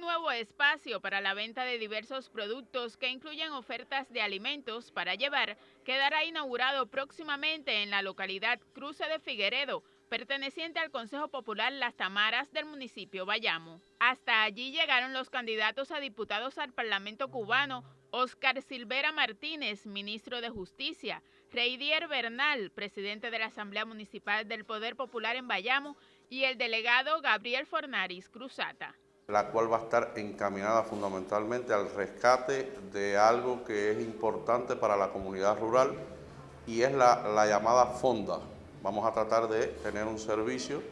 Nuevo espacio para la venta de diversos productos que incluyen ofertas de alimentos para llevar quedará inaugurado próximamente en la localidad Cruce de Figueredo, perteneciente al Consejo Popular Las Tamaras del municipio Bayamo. Hasta allí llegaron los candidatos a diputados al Parlamento cubano, Oscar Silvera Martínez, ministro de Justicia, Reidier Bernal, presidente de la Asamblea Municipal del Poder Popular en Bayamo, y el delegado Gabriel Fornaris Cruzata la cual va a estar encaminada fundamentalmente al rescate de algo que es importante para la comunidad rural y es la, llamada fonda. Vamos a tratar de tener un servicio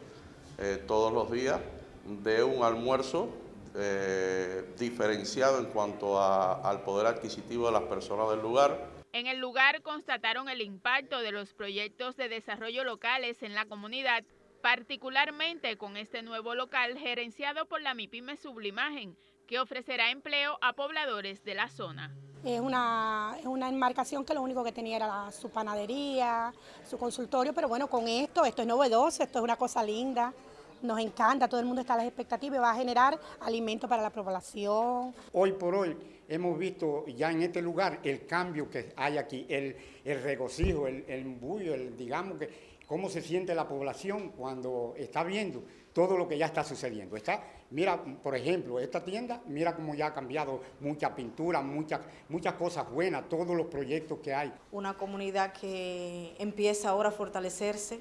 eh, todos los días de un almuerzo eh, diferenciado en cuanto al poder adquisitivo de las personas del lugar. En el lugar constataron el impacto de los proyectos de desarrollo locales en la comunidad particularmente con este nuevo local gerenciado por la MIPIME Sublimagen, que ofrecerá empleo a pobladores de la zona. Es una, es una enmarcación que lo único que tenía era su panadería, su consultorio, pero bueno, con esto, esto es novedoso, esto es una cosa linda, nos encanta, todo el mundo está a las expectativas y va a generar alimento para la población. Hoy por hoy hemos visto ya en este lugar el cambio que hay aquí, el, el regocijo, el, el embullo, el, digamos que cómo se siente la población cuando está viendo todo lo que ya está sucediendo. Está, mira, por ejemplo, esta tienda, mira cómo ya ha cambiado mucha pintura, muchas, muchas cosas buenas, todos los proyectos que hay. Una comunidad que empieza ahora a fortalecerse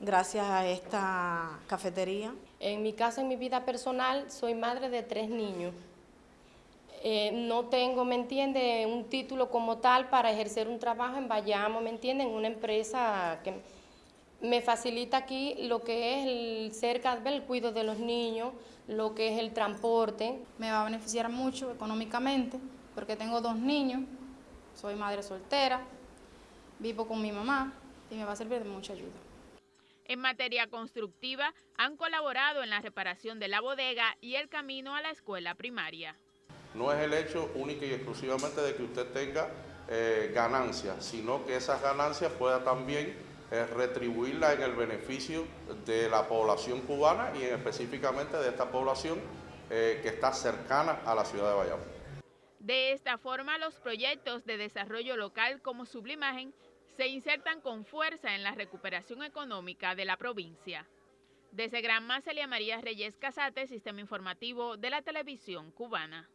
gracias a esta cafetería. En mi caso, en mi vida personal, soy madre de tres niños. Eh, no tengo, ¿me entiende?, un título como tal para ejercer un trabajo en Bayamo, ¿me entienden?, una empresa que me facilita aquí lo que es el cerca del cuidado de los niños, lo que es el transporte. Me va a beneficiar mucho económicamente porque tengo dos niños, soy madre soltera, vivo con mi mamá y me va a servir de mucha ayuda. En materia constructiva, han colaborado en la reparación de la bodega y el camino a la escuela primaria. No es el hecho único y exclusivamente de que usted tenga eh, ganancias, sino que esas ganancias pueda también retribuirla en el beneficio de la población cubana y específicamente de esta población eh, que está cercana a la ciudad de Bayamo. De esta forma, los proyectos de desarrollo local como Sublimagen se insertan con fuerza en la recuperación económica de la provincia. Desde Granma, Celia María Reyes Casate, Sistema Informativo de la Televisión Cubana.